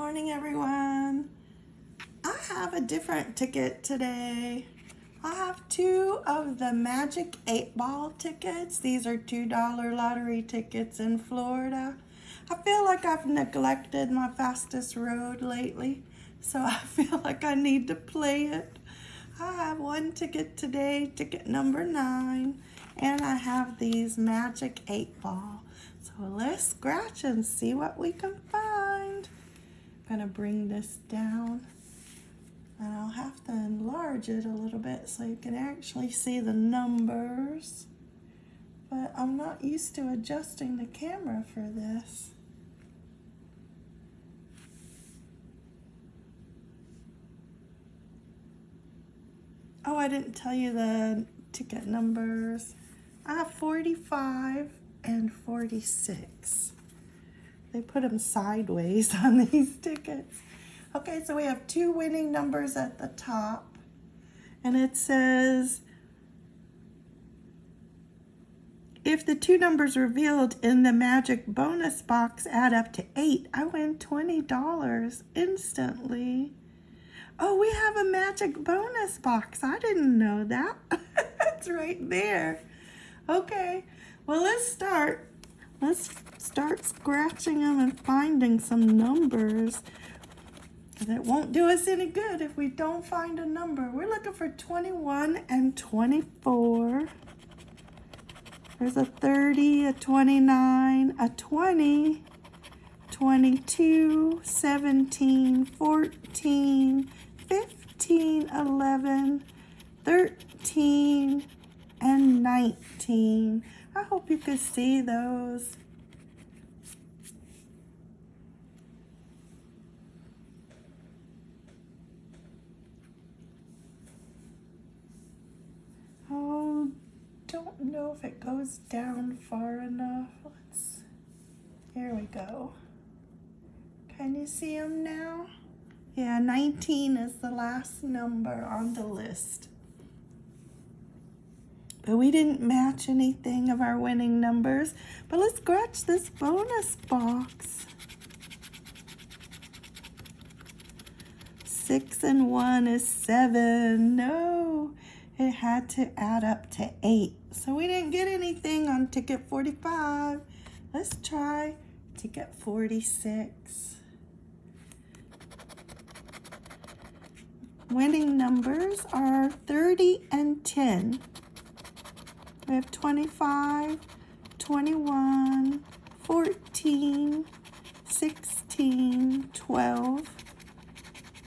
morning, everyone. I have a different ticket today. I have two of the Magic 8 Ball tickets. These are $2 lottery tickets in Florida. I feel like I've neglected my fastest road lately, so I feel like I need to play it. I have one ticket today, ticket number 9, and I have these Magic 8 Ball. So let's scratch and see what we can find. Gonna bring this down and I'll have to enlarge it a little bit so you can actually see the numbers. But I'm not used to adjusting the camera for this. Oh, I didn't tell you the ticket numbers. I have 45 and 46. They put them sideways on these tickets. Okay, so we have two winning numbers at the top. And it says, if the two numbers revealed in the magic bonus box add up to eight, I win $20 instantly. Oh, we have a magic bonus box. I didn't know that. it's right there. Okay, well, let's start. Let's start scratching them and finding some numbers. It won't do us any good if we don't find a number. We're looking for 21 and 24. There's a 30, a 29, a 20, 22, 17, 14, 15, 11, 13, and 19. I hope you can see those. Oh, don't know if it goes down far enough. Let's, here we go. Can you see them now? Yeah, 19 is the last number on the list. We didn't match anything of our winning numbers. But let's scratch this bonus box. Six and one is seven. No it had to add up to eight. So we didn't get anything on ticket 45. Let's try ticket 46. Winning numbers are 30 and 10. We have 25, 21, 14, 16, 12,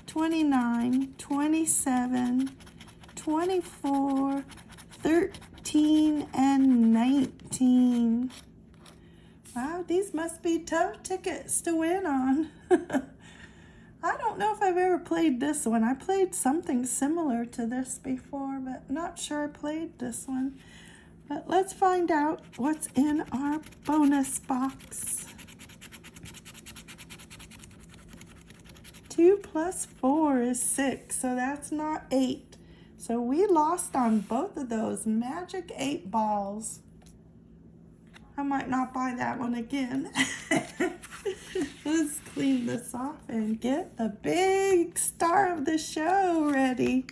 29, 27, 24, 13, and 19. Wow, these must be tough tickets to win on. I don't know if I've ever played this one. I played something similar to this before, but not sure I played this one. But let's find out what's in our bonus box. 2 plus 4 is 6, so that's not 8. So we lost on both of those magic eight balls. I might not buy that one again. Let's clean this off and get the big star of the show ready.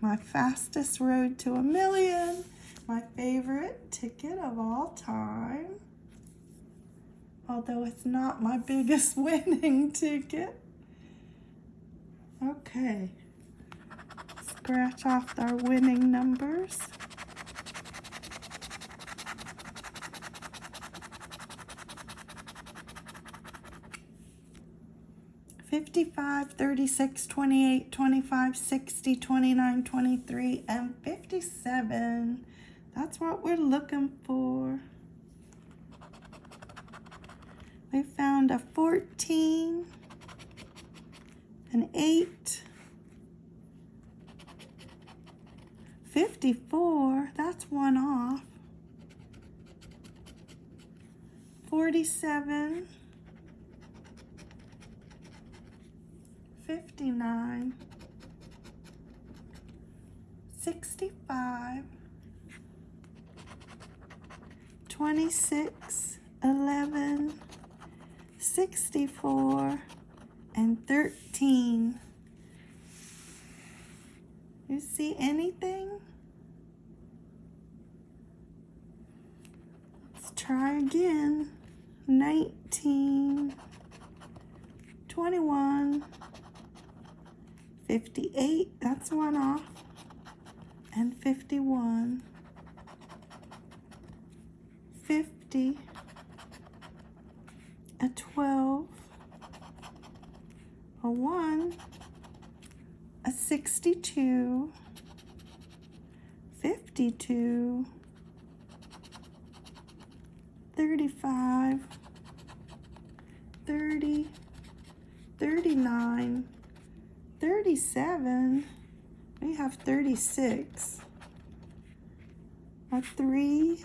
My fastest road to a million. My favorite ticket of all time. Although it's not my biggest winning ticket. Okay scratch off our winning numbers. Fifty-five, thirty-six, twenty-eight, twenty-five, sixty, twenty-nine, twenty-three, and fifty-seven. That's what we're looking for. We found a 14, an 8, 54, that's one off. 47, 59, 65, 26, 11, 64, and 13. You see anything? Let's try again. 19, 21, 58, that's one off, and 51, 50, a 12, a 1, a 62, 52, 35, 30, 39, 37, we have 36, a 3,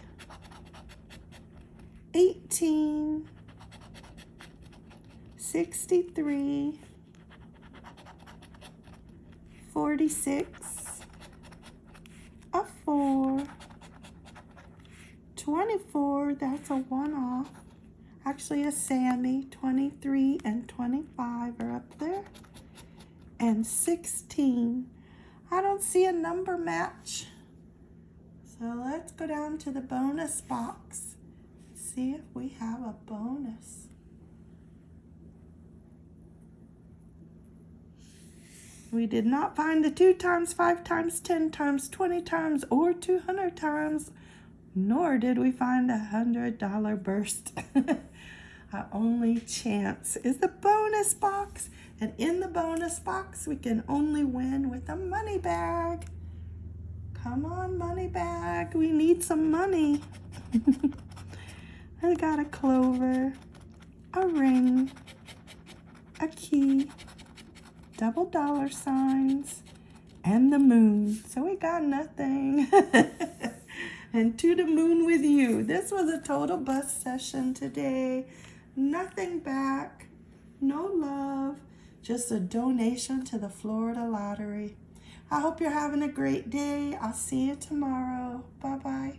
18, 63, 46, a 4, 24, that's a one off. Actually, a Sammy, 23 and 25 are up there. And 16. I don't see a number match. So let's go down to the bonus box. See if we have a bonus. We did not find the 2 times, 5 times, 10 times, 20 times, or 200 times, nor did we find a $100 burst. Our only chance is the bonus box. And in the bonus box, we can only win with a money bag. Come on, money bag. We need some money. I got a clover, a ring, a key, double dollar signs, and the moon. So we got nothing. and to the moon with you. This was a total bust session today. Nothing back, no love, just a donation to the Florida Lottery. I hope you're having a great day. I'll see you tomorrow. Bye-bye.